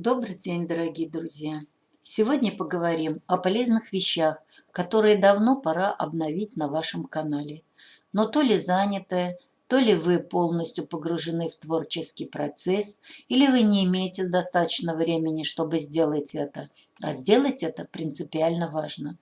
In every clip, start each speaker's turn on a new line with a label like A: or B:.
A: Добрый день, дорогие друзья! Сегодня поговорим о полезных вещах, которые давно пора обновить на вашем канале. Но то ли заняты, то ли вы полностью погружены в творческий процесс, или вы не имеете достаточно времени, чтобы сделать это. А сделать это принципиально важно.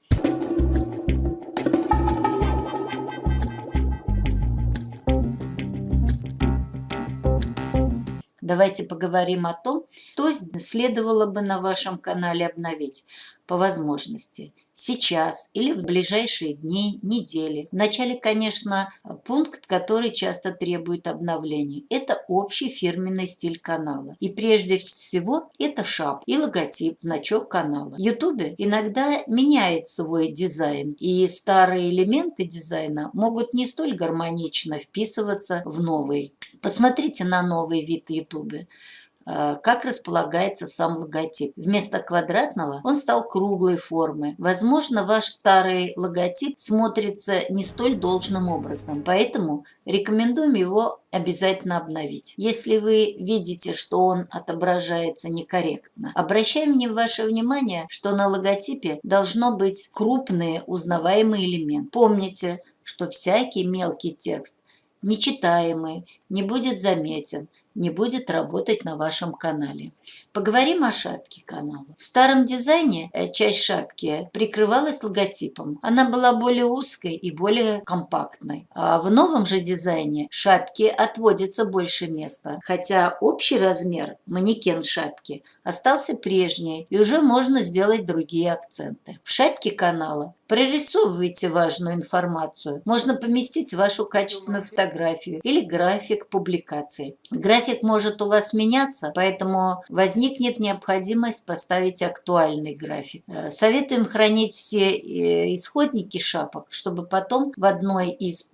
A: Давайте поговорим о том, что следовало бы на вашем канале обновить по возможности. Сейчас или в ближайшие дни, недели. Вначале, конечно, пункт, который часто требует обновления. Это общий фирменный стиль канала. И прежде всего это шап и логотип, значок канала. Ютубе иногда меняет свой дизайн. И старые элементы дизайна могут не столь гармонично вписываться в новый. Посмотрите на новый вид YouTube э, как располагается сам логотип. Вместо квадратного он стал круглой формы. Возможно, ваш старый логотип смотрится не столь должным образом, поэтому рекомендуем его обязательно обновить. Если вы видите, что он отображается некорректно, обращаем ваше внимание, что на логотипе должно быть крупный узнаваемый элемент. Помните, что всякий мелкий текст нечитаемый, не будет заметен, не будет работать на вашем канале. Поговорим о шапке канала. В старом дизайне э, часть шапки прикрывалась логотипом. Она была более узкой и более компактной. А в новом же дизайне шапке отводится больше места. Хотя общий размер манекен шапки остался прежний и уже можно сделать другие акценты. В шапке канала Прорисовывайте важную информацию. Можно поместить вашу качественную фотографию или график публикации. График может у вас меняться, поэтому возникнет необходимость поставить актуальный график. Э, советуем хранить все э, исходники шапок, чтобы потом в одной из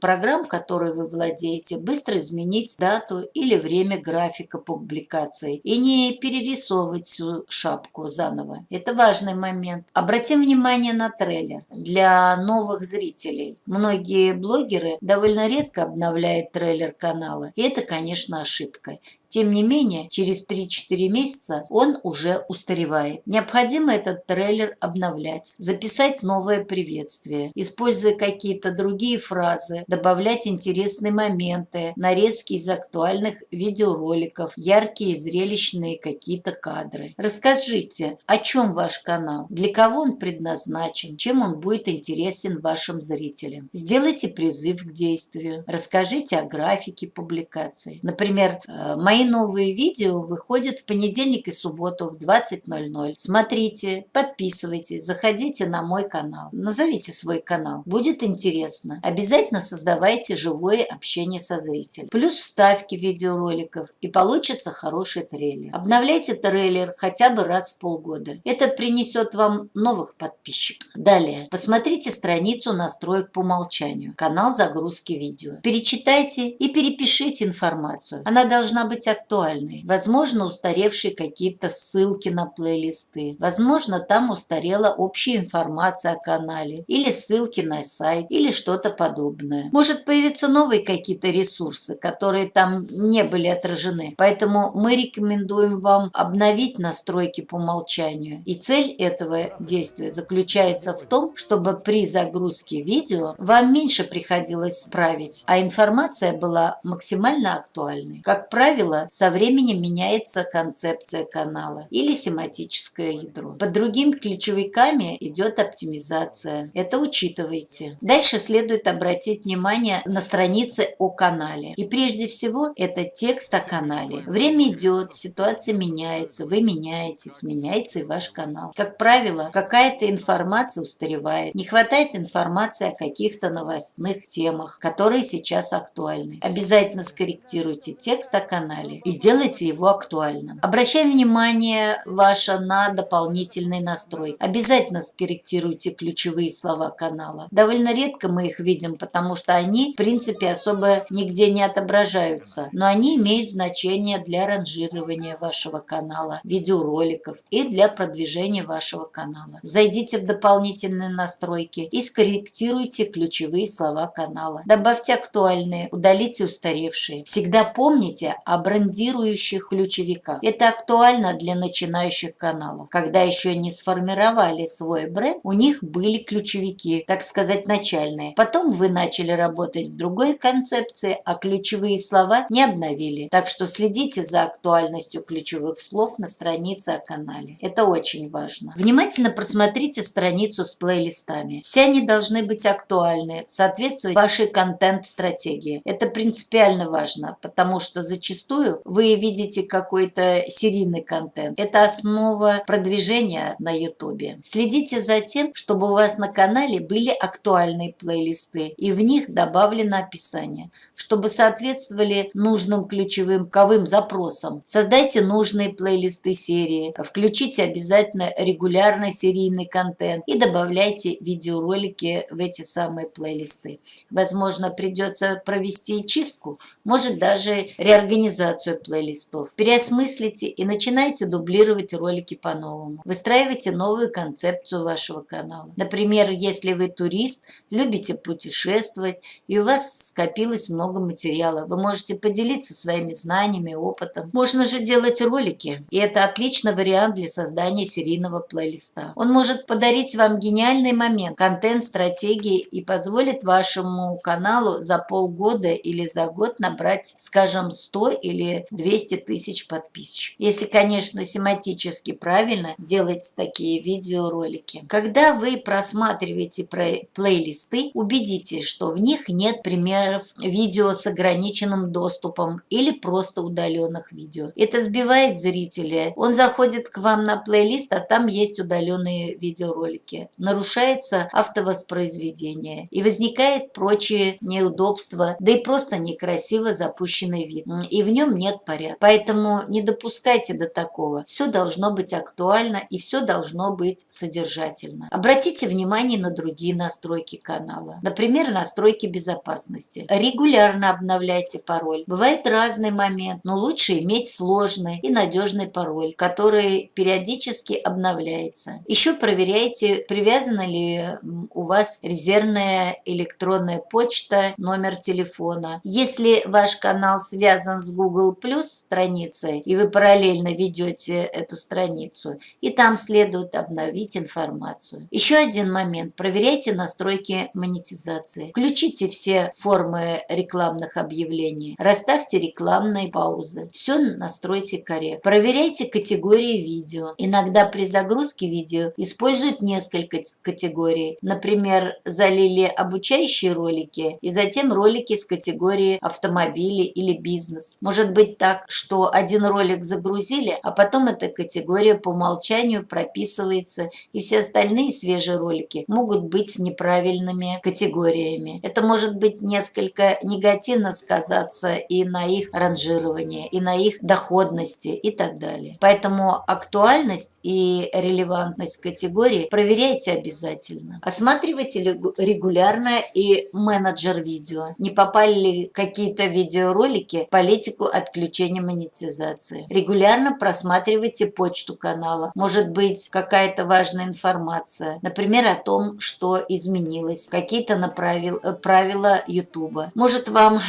A: программ, которой вы владеете, быстро изменить дату или время графика публикации и не перерисовывать всю шапку заново. Это важный момент. Обратим внимание на трейлер для новых зрителей. Многие блогеры довольно редко обновляют трейлер канала, и это, конечно, ошибка. Тем не менее, через 3-4 месяца он уже устаревает. Необходимо этот трейлер обновлять, записать новое приветствие, используя какие-то другие фразы, добавлять интересные моменты, нарезки из актуальных видеороликов, яркие зрелищные какие-то кадры. Расскажите, о чем ваш канал, для кого он предназначен, чем он будет интересен вашим зрителям. Сделайте призыв к действию, расскажите о графике публикации. Например, э, новые видео выходят в понедельник и субботу в 20.00. Смотрите, подписывайтесь, заходите на мой канал. Назовите свой канал. Будет интересно. Обязательно создавайте живое общение со зрителем. Плюс вставки видеороликов и получится хороший трейлер. Обновляйте трейлер хотя бы раз в полгода. Это принесет вам новых подписчиков. Далее, посмотрите страницу настроек по умолчанию. Канал загрузки видео. Перечитайте и перепишите информацию. Она должна быть актуальной. Возможно, устаревшие какие-то ссылки на плейлисты. Возможно, там устарела общая информация о канале. Или ссылки на сайт. Или что-то подобное. Может появиться новые какие-то ресурсы, которые там не были отражены. Поэтому мы рекомендуем вам обновить настройки по умолчанию. И цель этого действия заключается в том, чтобы при загрузке видео вам меньше приходилось править, а информация была максимально актуальной. Как правило, со временем меняется концепция канала или семантическое ядро. Под другими ключевиками идет оптимизация. Это учитывайте. Дальше следует обратить внимание на страницы о канале. И прежде всего это текст о канале. Время идет, ситуация меняется, вы меняетесь, меняется и ваш канал. Как правило, какая-то информация устаревает. Не хватает информации о каких-то новостных темах, которые сейчас актуальны. Обязательно скорректируйте текст о канале канале и сделайте его актуальным. Обращаем внимание ваше на дополнительный настрой. Обязательно скорректируйте ключевые слова канала. Довольно редко мы их видим, потому что они, в принципе, особо нигде не отображаются. Но они имеют значение для ранжирования вашего канала, видеороликов и для продвижения вашего канала. Зайдите в дополнительные настройки и скорректируйте ключевые слова канала. Добавьте актуальные, удалите устаревшие. Всегда помните об брендирующих ключевиках. Это актуально для начинающих каналов. Когда еще не сформировали свой бренд, у них были ключевики, так сказать, начальные. Потом вы начали работать в другой концепции, а ключевые слова не обновили. Так что следите за актуальностью ключевых слов на странице о канале. Это очень важно. Внимательно просмотрите страницу с плейлистами. Все они должны быть актуальны, соответствовать вашей контент-стратегии. Это принципиально важно, потому что зачастую вы видите какой-то серийный контент. Это основа продвижения на YouTube. Следите за тем, чтобы у вас на канале были актуальные плейлисты и в них добавлено описание, чтобы соответствовали нужным ключевым ковым запросам. Создайте нужные плейлисты серии, включите обязательно регулярный серийный контент и добавляйте видеоролики в эти самые плейлисты. Возможно, придется провести чистку, может даже реорганизацию плейлистов. Переосмыслите и начинайте дублировать ролики по-новому. Выстраивайте новую концепцию вашего канала. Например, если вы турист, любите путешествовать и у вас скопилось много материала, вы можете поделиться своими знаниями, опытом. Можно же делать ролики, и это отличный вариант для создания серийного плейлиста. Он может подарить вам гениальный момент, контент, стратегии и позволит вашему каналу за полгода или за год набрать, скажем, 100 или 200 тысяч подписчиков. Если, конечно, семантически правильно делать такие видеоролики. Когда вы просматриваете плейлисты, убедитесь, что в них нет примеров видео с ограниченным доступом или просто удаленных видео. Это сбивает зрителя. Он заходит к вам на плейлист, а там есть удаленные видеоролики. Нарушается автовоспроизведение и возникает прочие неудобства, да и просто некрасиво запущенный вид. И в нем нет порядка. Поэтому не допускайте до такого. Все должно быть актуально и все должно быть содержательно. Обратите внимание на другие настройки канала. Например, настройки безопасности. Регулярно обновляйте пароль. Бывает разный момент, но лучше иметь сложный и надежный пароль, который периодически обновляется. Еще проверяйте, привязана ли у вас резервная электронная почта, номер телефона. Если ваш канал связан с Google Plus страницей, и вы параллельно ведете эту страницу, и там следует обновить информацию. Еще один момент. Проверяйте настройки монетизации. Включите все формы рекламных объявлений. Расставьте рекламные паузы. Все настройте корректно. Проверяйте категории видео. Иногда при загрузке видео используют несколько категорий. Например, залили обучающие ролики и затем ролики с категории автомобили или бизнес. Может быть так, что один ролик загрузили, а потом эта категория по умолчанию прописывается, и все остальные свежие ролики могут быть неправильными категориями. Это может быть несколько негативно сказаться и на их ранжировании, и на их доходности и так далее. Поэтому актуальность и релевантность категории проверяйте обязательно. Осматривайте регулярно и менеджер видео. Не попали ли какие-то видеоролики в политику отключения монетизации. Регулярно просматривайте почту канала. Может быть какая-то важная информация. Например, о том, что изменилось. Какие-то правила YouTube. Может вам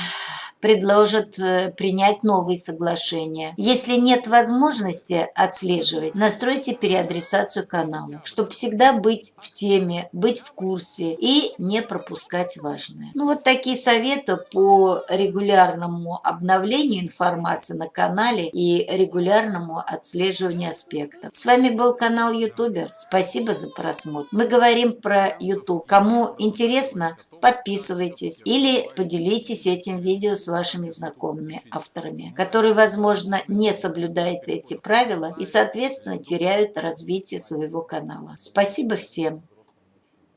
A: предложат э, принять новые соглашения. Если нет возможности отслеживать, настройте переадресацию канала, чтобы всегда быть в теме, быть в курсе и не пропускать важное. Ну вот такие советы по регулярному обновлению информации на канале и регулярному отслеживанию аспектов. С вами был канал Ютубер. Спасибо за просмотр. Мы говорим про YouTube. Кому интересно, подписывайтесь или поделитесь этим видео с вашими знакомыми авторами, которые, возможно, не соблюдают эти правила и, соответственно, теряют развитие своего канала. Спасибо всем.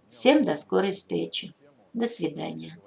A: Всем до скорой встречи. До свидания.